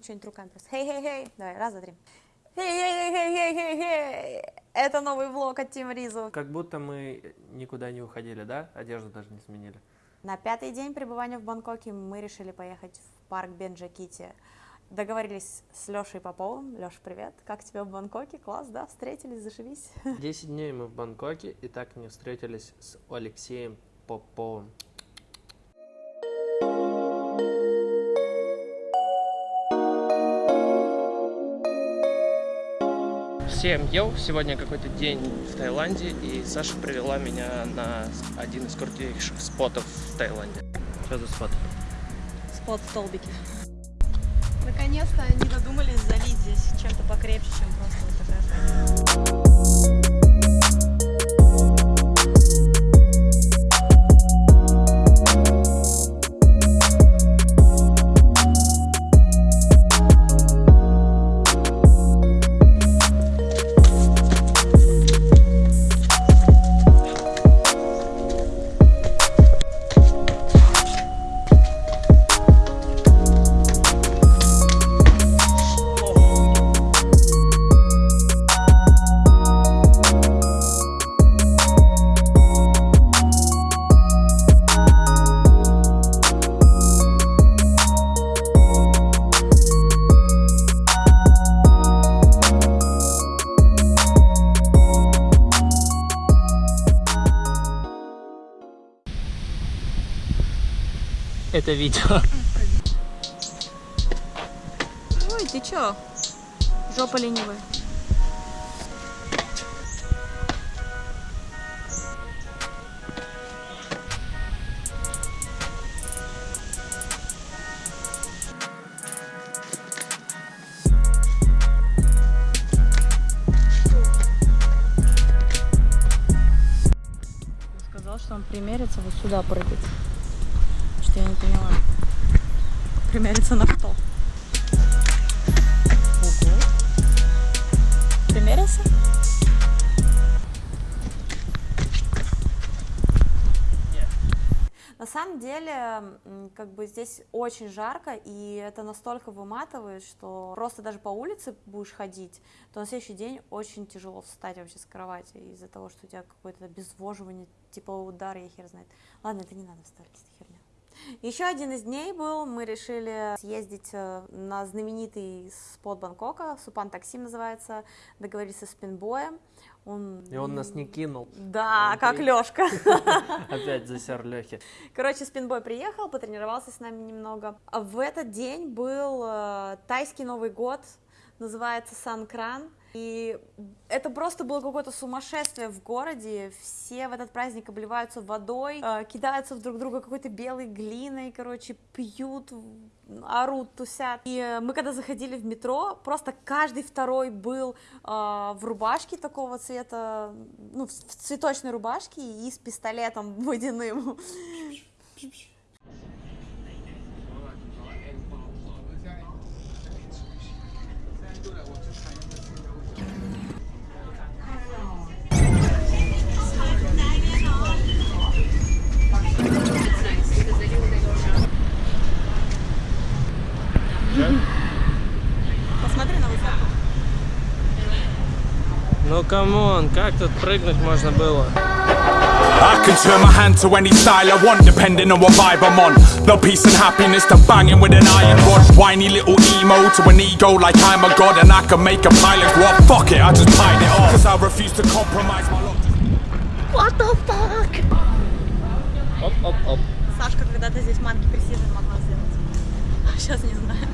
потом что-нибудь руками просто. Хей-хей-хей, давай, раз, два, три. Хей-хей-хей-хей-хей-хей, это новый влог от Тим Ризу. Как будто мы никуда не уходили, да? Одежду даже не сменили. На пятый день пребывания в Бангкоке мы решили поехать в парк Бенджакити. Договорились с Лешей Поповым. Леша, привет. Как тебе в Бангкоке? Класс, да? Встретились, зашибись. Десять дней мы в Бангкоке и так не встретились с Алексеем Поповым. Всем йоу! Сегодня какой-то день в Таиланде, и Саша привела меня на один из крутейших спотов в Таиланде. Что за спот? Спот в столбике. Наконец-то не додумались залить здесь чем-то покрепче, чем просто вот такая Это видео. Ой, ты чё? Жопа ленивая. Сказал, что он примерится вот сюда прыгать. Что я не поняла. Примериться на что? Ого. Примерился? На самом деле, как бы здесь очень жарко, и это настолько выматывает, что просто даже по улице будешь ходить, то на следующий день очень тяжело встать вообще с кровати из-за того, что у тебя какое-то обезвоживание, типа удар, я хер знает. Ладно, это не надо вставлять, это херня. Еще один из дней был, мы решили съездить э, на знаменитый спот Бангкока, Супан Таксим называется, договорились со спинбоем. Он... И он нас не кинул. Да, Он как при- Лешка. Опять засер Лехи. Короче, спинбой приехал, потренировался с нами немного. А в этот день был э, тайский Новый год, называется Санкран. И это просто было какое-то сумасшествие в городе. Все в этот праздник обливаются водой, э, кидаются в друг друга какой-то белой глиной, короче, пьют, орут, тусят. И э, мы когда заходили в метро, просто каждый второй был э, в рубашке такого цвета, ну, в в цветочной рубашке и с пистолетом водяным. Ну камон, как тут прыгнуть можно было? I can turn my hand to any style I want, depending on what vibe I'm on. No peace and happiness to banging with an iron rod. Whiny little emo to an ego like I'm a god, and I can make a pilot go up. Fuck it, I just piled it off. Cause I refuse to compromise my lot. Оп-оп-оп. Сашка когда-то здесь манки пресижн могла сделать. А сейчас не знаю.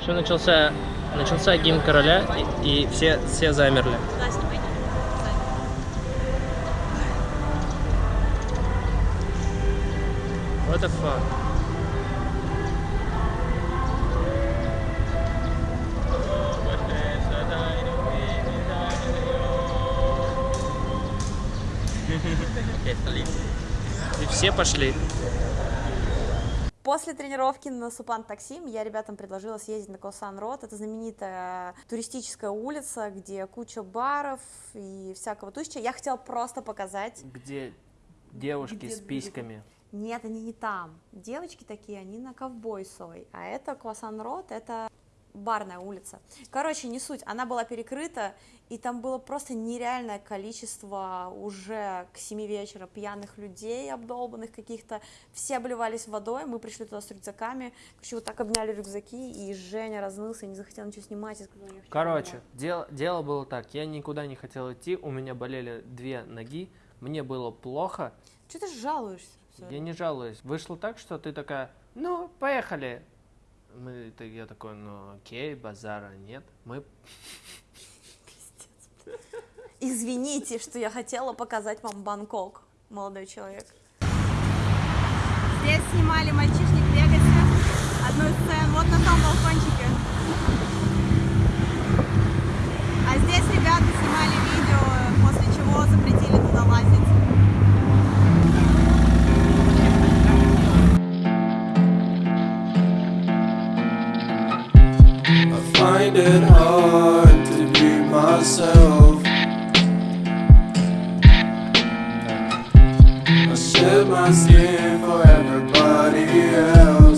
Еще начался, начался гимн короля, и, и все, все замерли. What the fuck? И все пошли. После тренировки на Супан Таксим я ребятам предложила съездить на Косан Рот. Это знаменитая туристическая улица, где куча баров и всякого туща. Я хотела просто показать. Где девушки Где с письками. Нет, они не там. Девочки такие, они на Ковбойсовой. А это Косан Рот, это барная улица. Короче, не суть, она была перекрыта, и там было просто нереальное количество уже к 7 вечера пьяных людей, обдолбанных каких-то, все обливались водой, мы пришли туда с рюкзаками, короче, вот так обняли рюкзаки, и Женя разнылся, не захотел ничего снимать, сказал, «Я хочу Короче, домой». дело, дело было так, я никуда не хотел идти, у меня болели две ноги, мне было плохо, Чё ты жалуешься? я не жалуюсь. Вышло так, что ты такая, ну, поехали. Мы, ты- я такой, ну, окей, базара нет. Мы, Извините, что я хотела показать вам Бангкок, молодой человек. Здесь снимали мальчишник в Вегасе, одну из сцен, вот на том балкончике. А здесь ребята снимали find it hard to be myself. I shed my skin for everybody else.